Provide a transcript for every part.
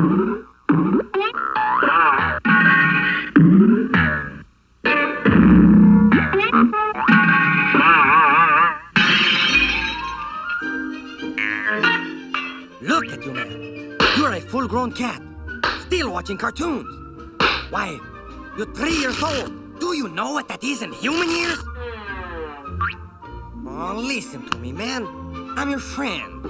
Look at you, man. You're a full-grown cat, still watching cartoons. Why, you're three years old. Do you know what that is in human years? Oh, listen to me, man. I'm your friend.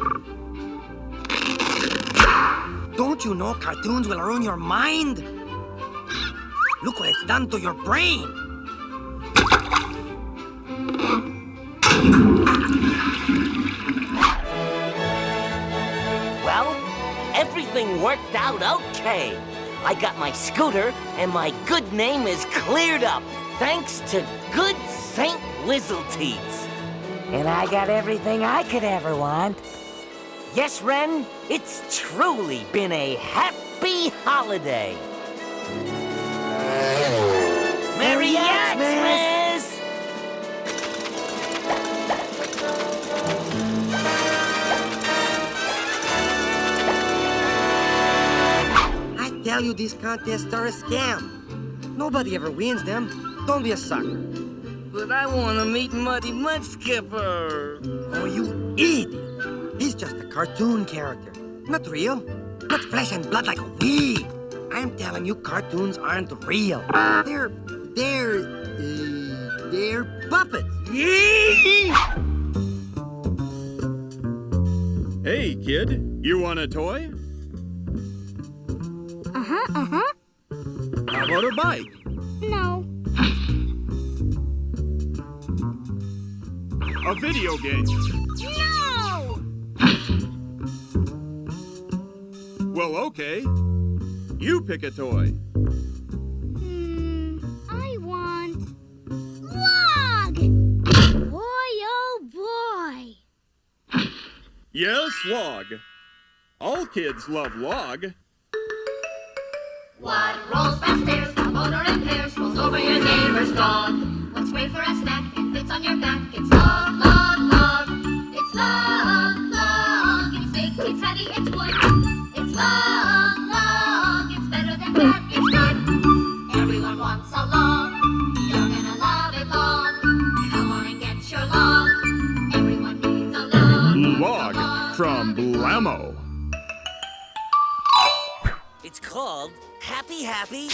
Don't you know cartoons will ruin your mind? Look what it's done to your brain. Well, everything worked out okay. I got my scooter, and my good name is cleared up, thanks to good Saint Wizzleteats. And I got everything I could ever want. Yes, Ren, it's truly been a happy holiday. Merry Xmas! I tell you, these contests are a scam. Nobody ever wins them. Don't be a sucker. But I want to meet Muddy Mudskipper. Oh, you idiot! He's just cartoon character. Not real. Not flesh and blood like we. I'm telling you, cartoons aren't real. They're... they're... Uh, they're puppets. Hey, kid, you want a toy? Uh-huh, uh-huh. How about a bike? No. A video game? Well, okay. You pick a toy. Hmm, I want... Log! Boy, oh boy! Yes, log. All kids love log. What rolls fast from It's called Happy Happy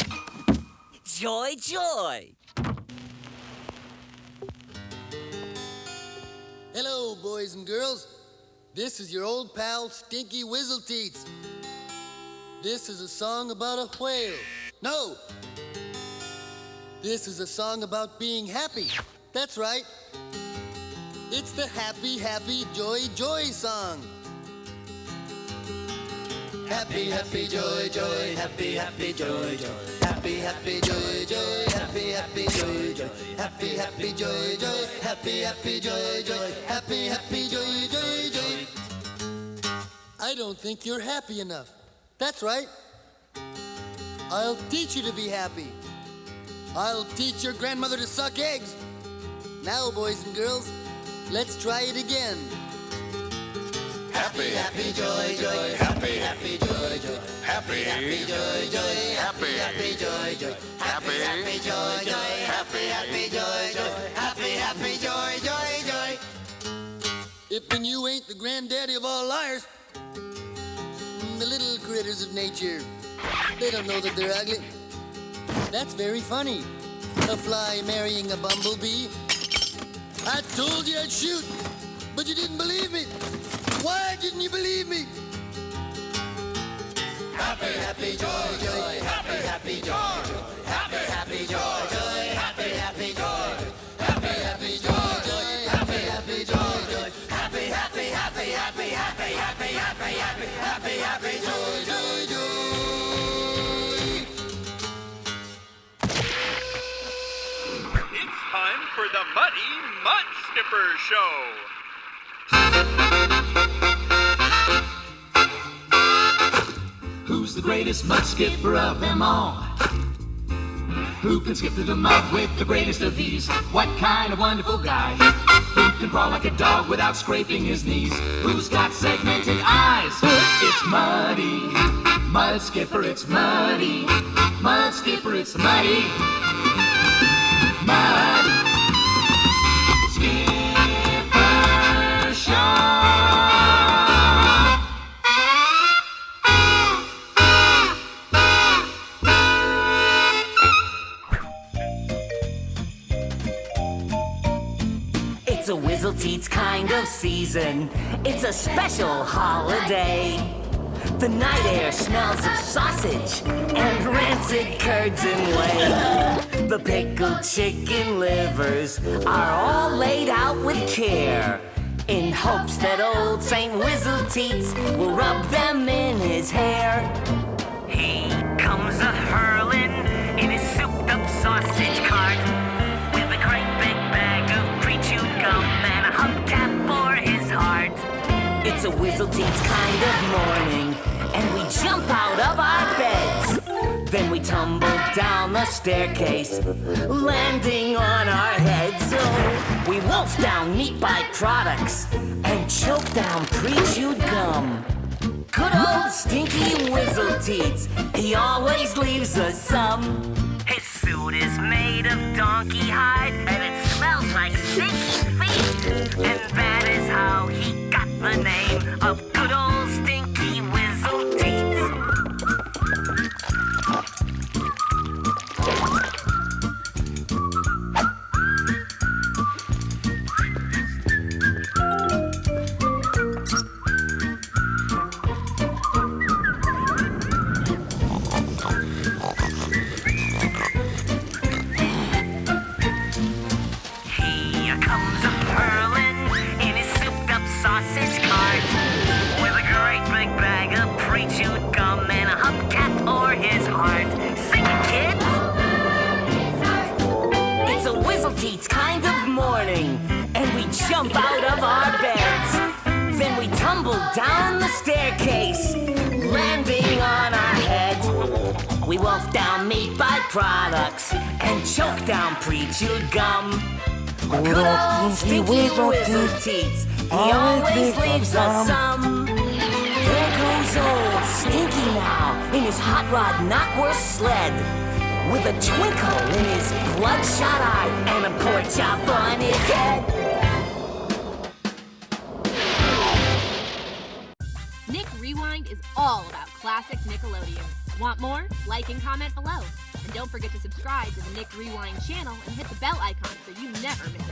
Joy Joy. Hello, boys and girls. This is your old pal, Stinky Wizzleteats. This is a song about a whale. No! This is a song about being happy. That's right. It's the Happy, Happy, Joy, Joy song. Happy, happy, joy, joy, happy, happy, joy, joy. Happy, happy, joy, joy, happy, happy, joy, joy. Happy, happy, joy, joy, happy, happy, joy, joy. Happy, happy, joy, joy, joy. I don't think you're happy enough. That's right. I'll teach you to be happy. I'll teach your grandmother to suck eggs. Now, boys and girls, let's try it again. Happy, happy, joy, joy, happy, happy, joy, joy, happy, happy, joy, joy, happy, happy, joy, joy, happy, happy, joy, joy, happy, happy, joy, joy, happy, happy, joy, joy, joy. If and you ain't the granddaddy of all liars, the little critters of nature, they don't know that they're ugly. That's very funny. A fly marrying a bumblebee. I told you I'd shoot, but you didn't believe me. Why didn't you believe me? Happy, happy, joy, joy, happy, happy, joy, joy, happy, happy, joy, joy, happy, happy, joy, joy, happy, happy, joy, joy, happy, happy, joy, joy, happy, happy, happy, happy, happy, happy, happy, happy, happy, happy, joy, joy, joy. It's time for the Muddy Mud Skipper Show. The greatest mud skipper of them all? Who can skip through the mud with the greatest of ease? What kind of wonderful guy? Who can crawl like a dog without scraping his knees? Who's got segmented eyes? It's Muddy, Mud Skipper, it's muddy. Mud Skipper, it's muddy. It's a Wizzleteats kind of season. It's a special holiday. The night air smells of sausage and rancid curds and whey. The pickled chicken livers are all laid out with care in hopes that old St. Wizzleteats will rub them in his hair. He comes a hurling in his souped up sausage cart a Wizzleteats kind of morning, and we jump out of our beds. Then we tumble down the staircase, landing on our heads. So we wolf down meat byproducts and choke down pre-chewed gum. Good old stinky Wizzleteats, he always leaves us some. His suit is made of donkey hide, and it smells like stinky jump out of our beds. Then we tumble down the staircase, landing on our heads. We wolf down meat byproducts and choke down pre-chewed gum. Good old stinky Wizzleteats, he always leaves us some. There goes old Stinky now in his hot rod knockwurst sled. With a twinkle in his bloodshot eye and a pork chop on his head. Is all about classic Nickelodeon. Want more? Like and comment below. And don't forget to subscribe to the Nick Rewind channel and hit the bell icon so you never miss